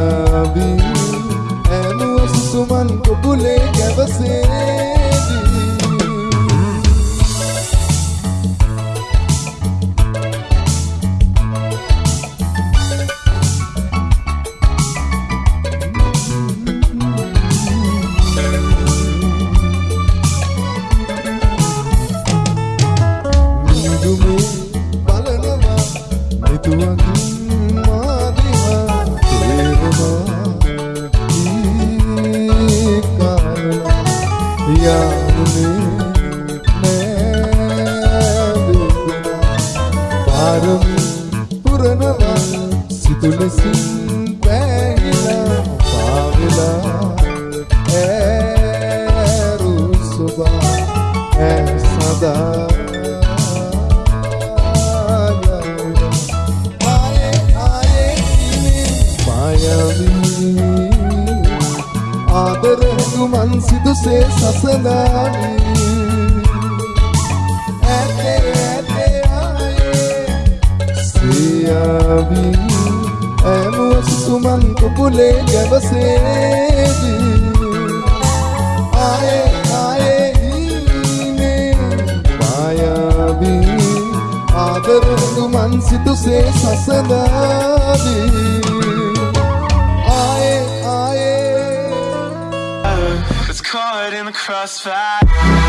sabe É no boleh humano que eu pulei Itu aku ආදරෙහු මන් සිදුසේ සසඳානී भूले जब से आए आए ने पाया भी आदर मनसी तुसे ससदा आए आए It's caught in the crossfire